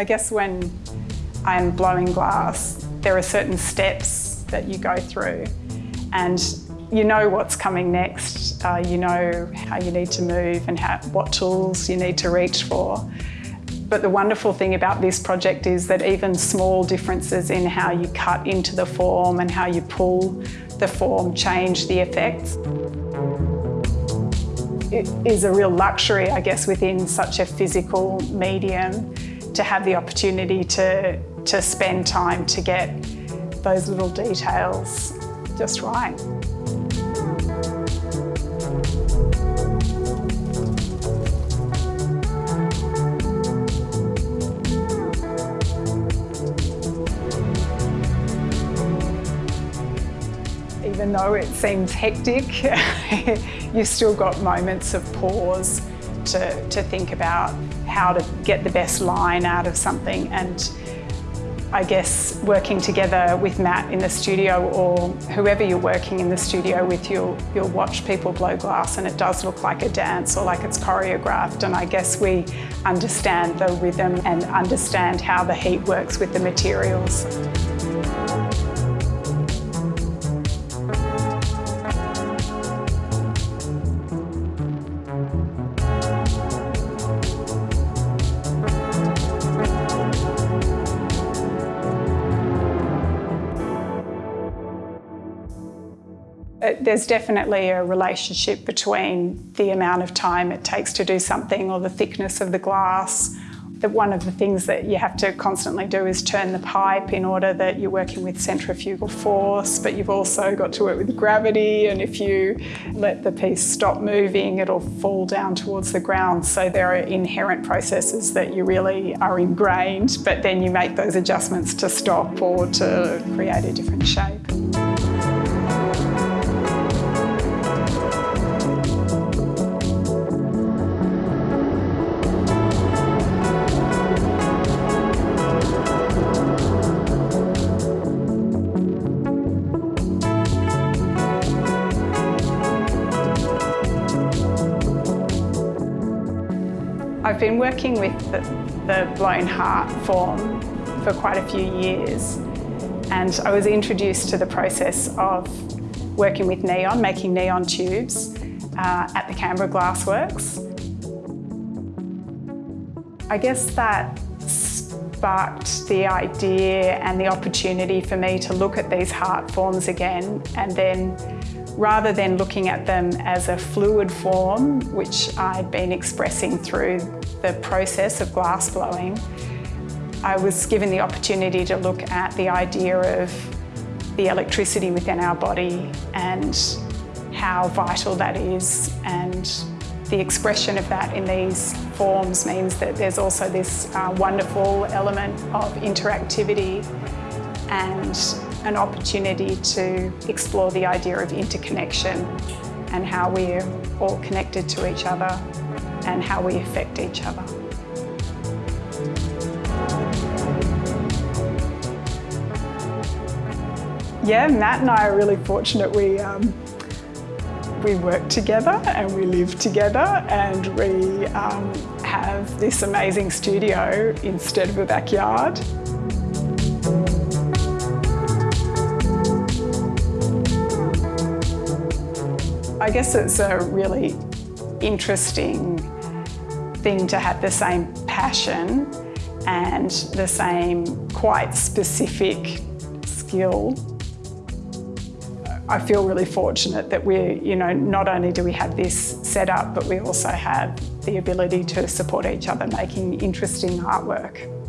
I guess when I'm blowing glass, there are certain steps that you go through and you know what's coming next. Uh, you know how you need to move and how, what tools you need to reach for. But the wonderful thing about this project is that even small differences in how you cut into the form and how you pull the form change the effects. It is a real luxury, I guess, within such a physical medium to have the opportunity to, to spend time to get those little details just right. Even though it seems hectic, you've still got moments of pause to, to think about how to get the best line out of something and I guess working together with Matt in the studio or whoever you're working in the studio with, you'll, you'll watch people blow glass and it does look like a dance or like it's choreographed and I guess we understand the rhythm and understand how the heat works with the materials. There's definitely a relationship between the amount of time it takes to do something or the thickness of the glass. That one of the things that you have to constantly do is turn the pipe in order that you're working with centrifugal force, but you've also got to work with gravity and if you let the piece stop moving, it'll fall down towards the ground. So there are inherent processes that you really are ingrained, but then you make those adjustments to stop or to create a different shape. I've been working with the, the blown heart form for quite a few years and I was introduced to the process of working with neon, making neon tubes uh, at the Canberra Glassworks. I guess that sparked the idea and the opportunity for me to look at these heart forms again and then rather than looking at them as a fluid form, which I'd been expressing through the process of glass blowing, I was given the opportunity to look at the idea of the electricity within our body and how vital that is. And the expression of that in these forms means that there's also this uh, wonderful element of interactivity and an opportunity to explore the idea of interconnection and how we're all connected to each other and how we affect each other. Yeah, Matt and I are really fortunate. We um, we work together and we live together and we um, have this amazing studio instead of a backyard. I guess it's a really interesting thing to have the same passion and the same quite specific skill. I feel really fortunate that we, you know, not only do we have this set up, but we also have the ability to support each other making interesting artwork.